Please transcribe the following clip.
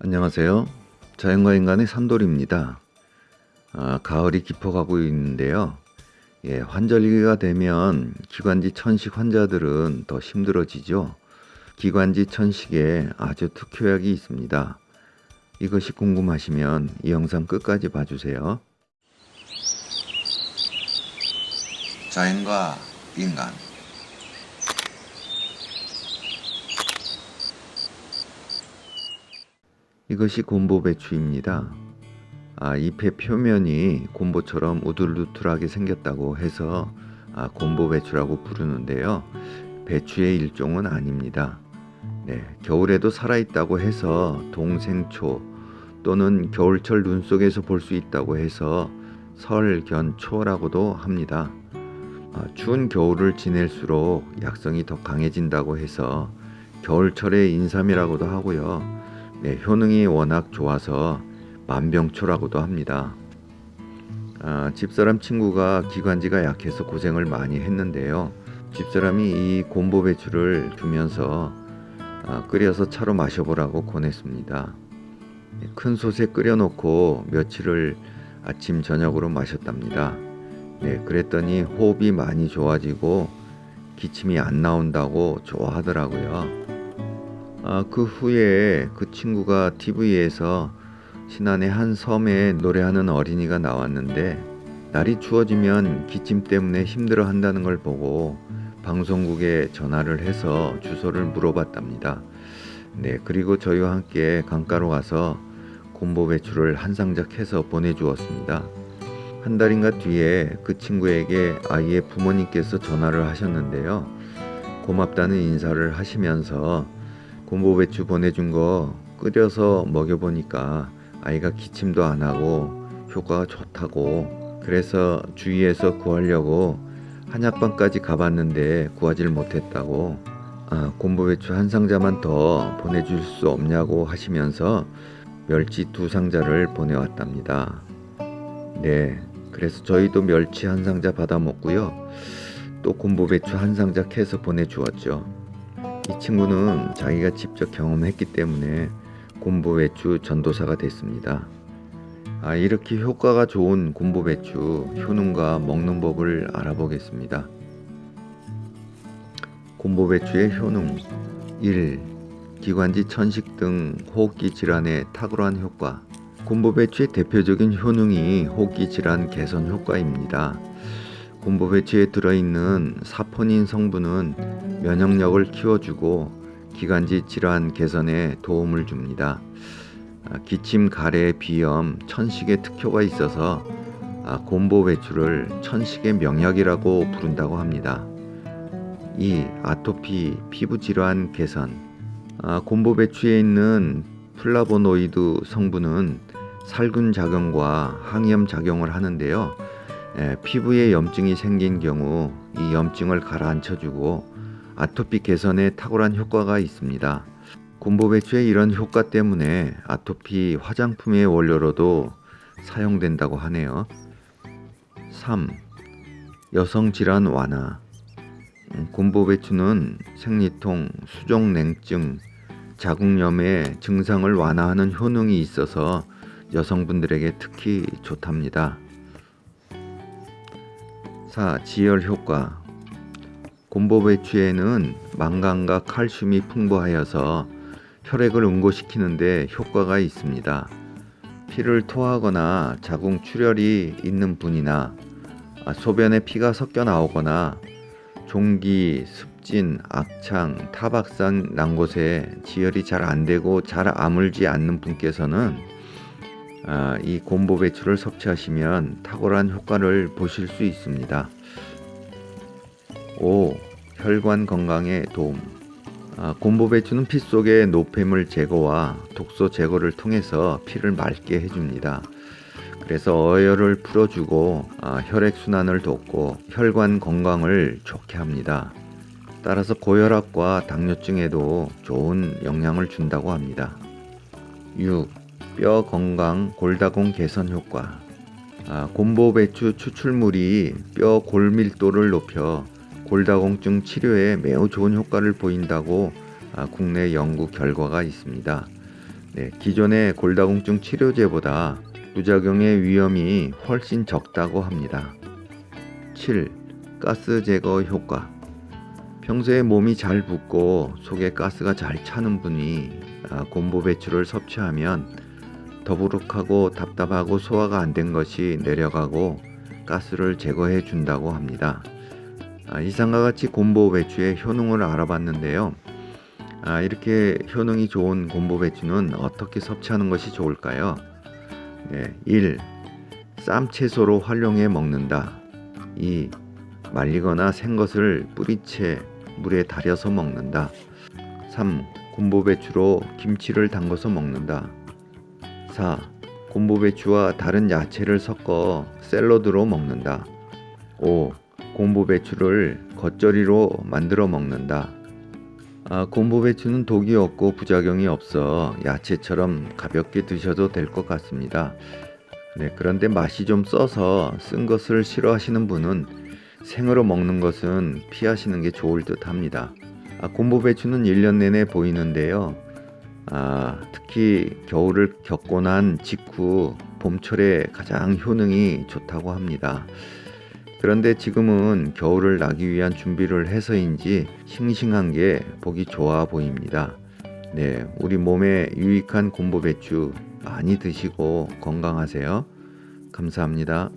안녕하세요. 자연과 인간의 산돌입니다. 아, 가을이 깊어가고 있는데요. 예, 환절기가 되면 기관지 천식 환자들은 더 힘들어지죠. 기관지 천식에 아주 특효약이 있습니다. 이것이 궁금하시면 이 영상 끝까지 봐주세요. 자연과 인간 이것이 곰보 배추입니다. 아, 잎의 표면이 곰보처럼 우둘우둘하게 생겼다고 해서 아, 곰보 배추라고 부르는데요. 배추의 일종은 아닙니다. 네, 겨울에도 살아있다고 해서 동생초 또는 겨울철 눈 속에서 볼 수 있다고 해서 설견초라고도 합니다. 아, 추운 겨울을 지낼수록 약성이 더 강해진다고 해서 겨울철의 인삼이라고도 하고요. 네, 효능이 워낙 좋아서 만병초라고도 합니다. 아, 집사람 친구가 기관지가 약해서 고생을 많이 했는데요. 집사람이 이 곰보 배추를 주면서 아, 끓여서 차로 마셔보라고 권했습니다. 네, 큰 솥에 끓여놓고 며칠을 아침 저녁으로 마셨답니다. 네, 그랬더니 호흡이 많이 좋아지고 기침이 안 나온다고 좋아하더라고요. 아, 그 후에 그 친구가 TV에서 신안의 한 섬에 노래하는 어린이가 나왔는데 날이 추워지면 기침 때문에 힘들어 한다는 걸 보고 방송국에 전화를 해서 주소를 물어봤답니다. 네, 그리고 저희와 함께 강가로 가서 곰보 배추를 한 상작 해서 보내주었습니다. 한 달인가 뒤에 그 친구에게 아이의 부모님께서 전화를 하셨는데요. 고맙다는 인사를 하시면서 곰보 배추 보내준 거 끓여서 먹여보니까 아이가 기침도 안 하고 효과가 좋다고 그래서 주위에서 구하려고 한약방까지 가봤는데 구하지를 못했다고 아, 곰보 배추 한 상자만 더 보내줄 수 없냐고 하시면서 멸치 두 상자를 보내왔답니다. 네, 그래서 저희도 멸치 한 상자 받아 먹고요. 또 곰보 배추 한 상자 캐서 보내주었죠. 이 친구는 자기가 직접 경험했기 때문에 곰보 배추 전도사가 됐습니다. 아, 이렇게 효과가 좋은 곰보 배추 효능과 먹는 법을 알아보겠습니다. 곰보 배추의 효능 1. 기관지 천식 등 호흡기 질환에 탁월한 효과 곰보 배추의 대표적인 효능이 호흡기 질환 개선 효과입니다. 곰보배추에 들어있는 사포닌 성분은 면역력을 키워주고 기관지 질환 개선에 도움을 줍니다. 아, 기침, 가래, 비염, 천식의 특효가 있어서 아, 곰보배추를 천식의 명약이라고 부른다고 합니다. 2. 아토피, 피부 질환 개선 아, 곰보배추에 있는 플라보노이드 성분은 살균 작용과 항염 작용을 하는데요. 예, 피부에 염증이 생긴 경우 이 염증을 가라앉혀주고 아토피 개선에 탁월한 효과가 있습니다. 곰보배추의 이런 효과 때문에 아토피 화장품의 원료로도 사용된다고 하네요. 3. 여성질환 완화 음, 곰보배추는 생리통, 수족냉증, 자궁염의 증상을 완화하는 효능이 있어서 여성분들에게 특히 좋답니다. 4. 지혈 효과 곰보배추에는 망간과 칼슘이 풍부하여서 혈액을 응고시키는데 효과가 있습니다. 피를 토하거나 자궁 출혈이 있는 분이나 소변에 피가 섞여 나오거나 종기, 습진, 악창, 타박상 난 곳에 지혈이 잘 안되고 잘 아물지 않는 분께서는 아, 이 곰보 배추를 섭취하시면 탁월한 효과를 보실 수 있습니다. 5. 혈관 건강에 도움 아, 곰보 배추는 피 속의 노폐물 제거와 독소 제거를 통해서 피를 맑게 해줍니다. 그래서 어혈을 풀어주고 아, 혈액순환을 돕고 혈관 건강을 좋게 합니다. 따라서 고혈압과 당뇨증에도 좋은 영향을 준다고 합니다. 6. 뼈 건강 골다공 개선 효과 아, 곰보 배추 추출물이 뼈 골밀도를 높여 골다공증 치료에 매우 좋은 효과를 보인다고 아, 국내 연구 결과가 있습니다. 네, 기존의 골다공증 치료제보다 부작용의 위험이 훨씬 적다고 합니다. 7. 가스 제거 효과 평소에 몸이 잘 붓고 속에 가스가 잘 차는 분이 아, 곰보 배추를 섭취하면 더부룩하고 답답하고 소화가 안 된 것이 내려가고 가스를 제거해 준다고 합니다. 아, 이상과 같이 곰보 배추의 효능을 알아봤는데요. 아, 이렇게 효능이 좋은 곰보 배추는 어떻게 섭취하는 것이 좋을까요? 네, 1. 쌈채소로 활용해 먹는다. 2. 말리거나 생것을 뿌리채 물에 달여서 먹는다. 3. 곰보 배추로 김치를 담궈서 먹는다. 4. 곰보배추와 다른 야채를 섞어 샐러드로 먹는다. 5. 곰보배추를 겉절이로 만들어 먹는다. 아, 곰보배추는 독이 없고 부작용이 없어 야채처럼 가볍게 드셔도 될 것 같습니다. 네, 그런데 맛이 좀 써서 쓴 것을 싫어하시는 분은 생으로 먹는 것은 피하시는 게 좋을 듯 합니다. 아, 곰보배추는 1년 내내 보이는데요. 아, 특히 겨울을 겪고 난 직후 봄철에 가장 효능이 좋다고 합니다. 그런데 지금은 겨울을 나기 위한 준비를 해서인지 싱싱한 게 보기 좋아 보입니다. 네, 우리 몸에 유익한 곰보배추 많이 드시고 건강하세요. 감사합니다.